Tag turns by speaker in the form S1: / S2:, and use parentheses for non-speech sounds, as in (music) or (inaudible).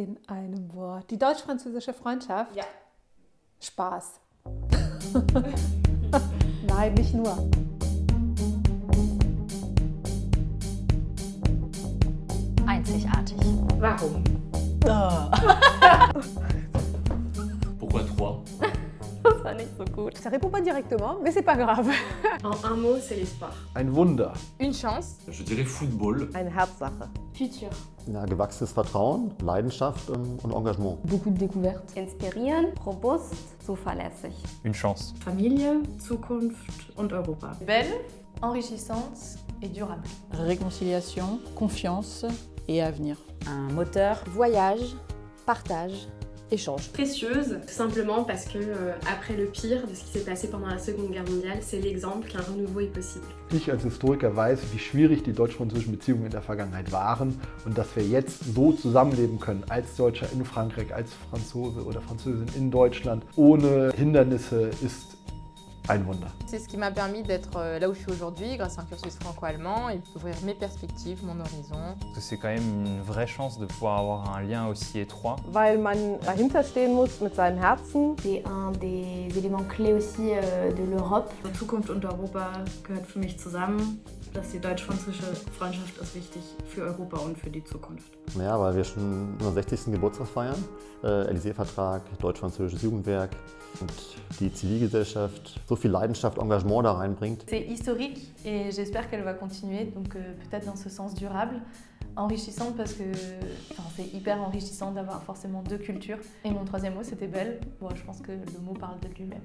S1: in einem Wort. Die deutsch-französische Freundschaft?
S2: Ja.
S1: Spaß. (laughs) Nein, nicht nur.
S3: Einzigartig.
S2: Warum? (laughs)
S4: Pourquoi trois
S3: war nicht so gut.
S1: Ça répond pas directement, mais c'est pas grave. (laughs)
S2: En un mot, c'est l'espoir.
S5: Ein Wunder.
S3: Une chance.
S4: Je dirais football.
S6: Eine Herzsache.
S2: Futur.
S7: Ja, gewachsenes Vertrauen, Leidenschaft ähm, und Engagement.
S3: Beaucoup de découvertes.
S8: Inspirieren, robust, zuverlässig.
S9: Une chance.
S2: Familie, Zukunft und Europa.
S3: Belle, enrichissante et durable.
S10: Réconciliation, confiance et avenir.
S6: Un moteur.
S11: Voyage, partage, échange.
S2: Précieuse, tout simplement parce que euh, après le pire de ce qui s'est passé pendant la Seconde Guerre mondiale, c'est l'exemple qu'un renouveau est possible.
S5: Ich als Historiker weiß, wie schwierig die deutsch-französischen Beziehungen in der Vergangenheit waren und dass wir jetzt so zusammenleben können, als Deutscher in Frankreich, als Franzose oder Französin in Deutschland, ohne Hindernisse, ist ein Wunder.
S12: C'est ce qui m'a permis d'être là où je suis aujourd'hui grâce à un cursus franco-allemand et d'ouvrir mes perspectives, mon horizon.
S9: C'est quand même une vraie chance de pouvoir avoir un lien aussi étroit.
S6: Weil man dahinter stehen muss mit seinem Herzen.
S8: C'est un des éléments clés aussi euh, de l'Europe.
S2: Zukunft und Europa gehört für mich zusammen. dass die deutsch-französische Freundschaft ist wichtig für Europa und für die Zukunft.
S7: Ja, weil wir schon unseren 60. Geburtstag feiern. Äh, Élysée-Vertrag, deutsch-französisches Jugendwerk und die Zivilgesellschaft so Leidenschaft, Engagement da reinbringt.
S3: C'est historique et j'espère qu'elle va continuer, donc euh, peut-être dans ce sens durable. Enrichissante parce que c'est hyper enrichissant d'avoir forcément deux cultures. Et mon troisième mot c'était belle. Bon, je pense que le mot parle de lui-même.